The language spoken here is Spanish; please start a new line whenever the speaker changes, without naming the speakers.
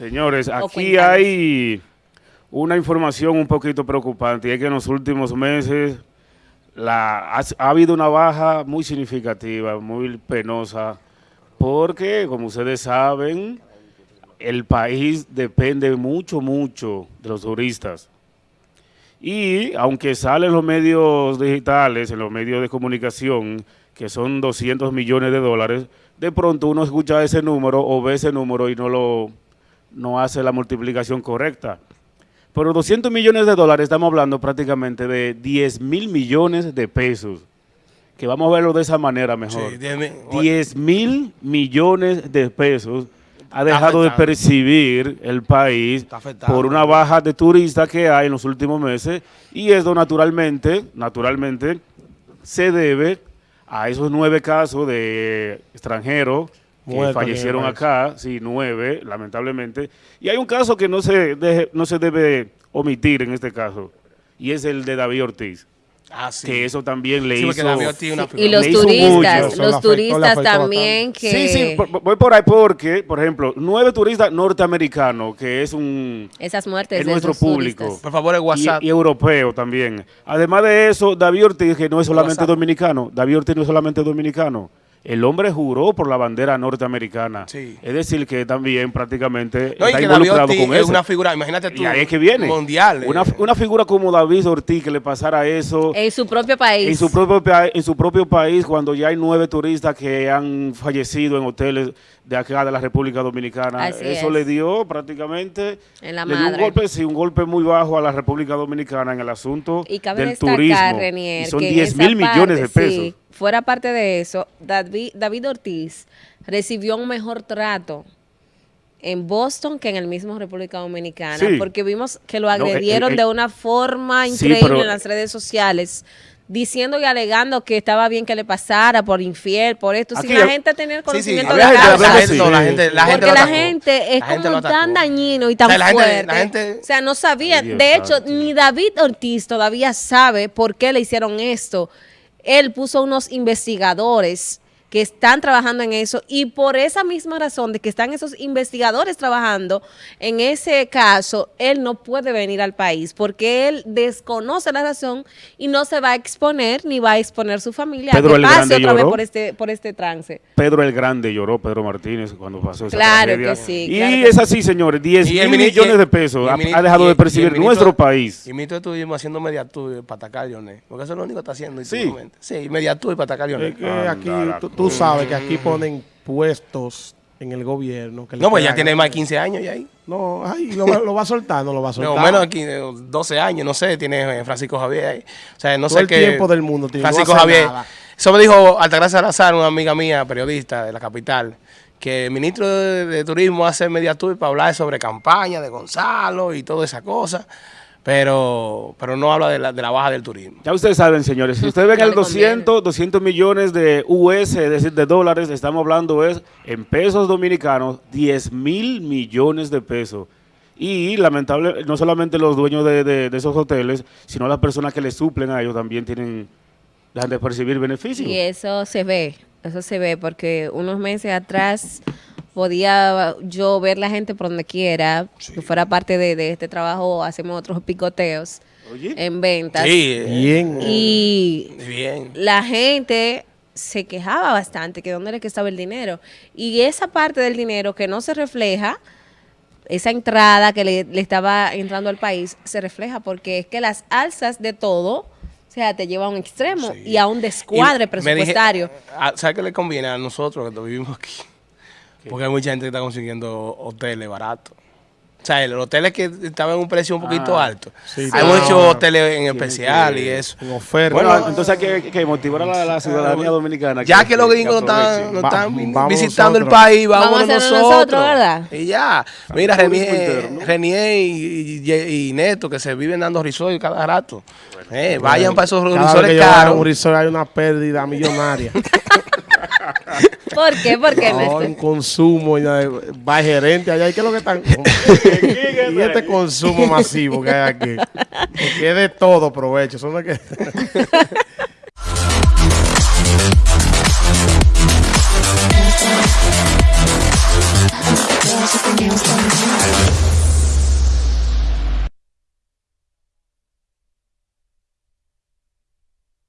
Señores, aquí hay una información un poquito preocupante y es que en los últimos meses la, ha, ha habido una baja muy significativa, muy penosa, porque como ustedes saben, el país depende mucho, mucho de los turistas. Y aunque salen los medios digitales, en los medios de comunicación, que son 200 millones de dólares, de pronto uno escucha ese número o ve ese número y no lo no hace la multiplicación correcta. Pero 200 millones de dólares, estamos hablando prácticamente de 10 mil millones de pesos. Que vamos a verlo de esa manera mejor.
Sí, 10 mil.
10 mil millones de pesos ha dejado de percibir el país por una baja de turistas que hay en los últimos meses y eso naturalmente, naturalmente se debe a esos nueve casos de extranjeros que fallecieron acá, sí, nueve, lamentablemente. Y hay un caso que no se, deje- no se debe omitir en este caso y es el de David Ortiz,
Ah, sí.
que eso también le
Sí,
hizo...
David Ortiz es una
Y los turistas,
mucho.
Los turistas también que...
Sí, sí, por- voy por ahí porque, por ejemplo, nueve turistas norteamericanos, que es un
Esas muertes
es
de
nuestro
esos
público.
turistas.
Por favor, el
y,
WhatsApp.
y europeo también. Además de eso, David Ortiz, que no es solamente
WhatsApp.
dominicano, David Ortiz no es solamente dominicano. El hombre juró por la bandera norteamericana.
Sí.
Es decir, que también prácticamente
No,
está
que David
involucrado
Ortiz
con
es
eso.
una figura, imagínate tú.
y ahí es que viene.
Mundial.
Una,
eh.
una figura como David Ortiz que le pasara eso
En su propio país.
en su propio en su propio país cuando ya hay nueve turistas que han fallecido en hoteles de acá de la República Dominicana
Así
eso
es.
le dio prácticamente
En la
le dio un golpe sí un golpe muy bajo a la República Dominicana en el asunto
Y cabe
del
destacar,
turismo
Renier,
y son
que en
10
esa
mil millones de pesos
sí, fuera parte de eso, David, David Ortiz recibió un mejor trato en Boston que en el mismo República Dominicana,
Sí.
porque vimos que lo
eh,
agredieron
eh,
de una forma
sí,
increíble
pero-
en las redes sociales. Diciendo y alegando que estaba bien que le pasara por infiel, por esto, sin la gente tener conocimiento de causa.
la gente, no, la
así.
gente, la gente
Porque la gente es
La gente
como tan dañino y
O
tan
sea, la gente-
fuerte.
la gente-
o sea, no sabía.
Dios
de hecho, ni David Ortiz todavía sabe por qué le hicieron esto. Él puso unos investigadores que están trabajando en eso y por esa misma razón de que están esos investigadores trabajando en ese caso, él no puede venir al país porque él desconoce la razón y no se va a exponer ni va a exponer su familia
Pedro
a que pase otra vez por este, por este trance.
Pedro el Grande lloró Pedro Martínez cuando pasó esa
Claro
tragedia.
que sí,
y
claro que
es
sí.
así señores 10
Y el
mil
mini-
millones de pesos ha, dejado
y-
de percibir nuestro país
Y ministro estuvimos haciendo mediatur para atacar a Lionel. Porque eso es lo único que está haciendo
Sí.
Sí, mediatur para atacar a Lionel.
Es que aquí, tú, tú sabes que aquí ponen puestos en el gobierno. que
No, pues ya tiene más de 15 años ya ahí.
No, ay, lo, va- lo va a soltar, no lo va a soltar.
No, menos aquí, eh, 12 años, no sé, tiene eh, Francisco Javier ahí. O sea, no
Todo
sé
el
qué.
tiempo del mundo tiene, no
Francisco Javier.
nada.
Eso me dijo Altagracia Salazar, una amiga mía, periodista de la capital, que el ministro de, de Turismo hace media tour para hablar sobre campaña de Gonzalo y toda esa cosa, pero, pero no habla de la, de la baja del turismo.
Ya ustedes saben, señores, si ustedes ven el
le conviene.
200, 200 millones de US, es decir, de dólares, estamos hablando es en pesos dominicanos, 10 mil millones de pesos. Y lamentable, no solamente los dueños de, de- de esos hoteles, sino las personas que les suplen a ellos también tienen, dejan de percibir beneficios.
Y eso se ve, eso se ve, porque unos meses atrás podía yo ver la gente por donde quiera, que fuera parte de, de este trabajo, hacemos otros picoteos
Oye.
en ventas.
Sí, eh,
Bien.
Y
bien.
la gente se quejaba bastante que dónde era que estaba el dinero. Y esa parte del dinero que no se refleja, esa entrada que le, le estaba entrando al país, se refleja porque es que las alzas de todo, o sea, te lleva a un extremo
Sí.
y a un descuadre
Y me dije,
presupuestario.
ah, ¿Sabes qué le conviene a nosotros que vivimos aquí? Porque hay mucha gente que está consiguiendo hoteles baratos. O sea, los hoteles que estaban en un precio un poquito
Ah,
alto.
sí,
hay muchos hoteles en especial y eso.
En oferta.
Bueno, entonces hay que, que motivar a la, la ciudadanía dominicana.
Ya que los gringos no están, no están visitando el país, vamos,
Vamos a hacerlo
nosotros.
nosotros, ¿verdad?
Y ya. Mira, Renier. Renier y, y- y Neto, que se viven dando risores cada rato. Eh, vayan para esos risores caros.
un resort hay una pérdida millonaria.
¿Por qué? ¿Por qué,
No, un consumo, ya, va gerente allá. ¿Y qué es lo que están? y este consumo masivo que hay aquí. Porque es de todo provecho. Son de que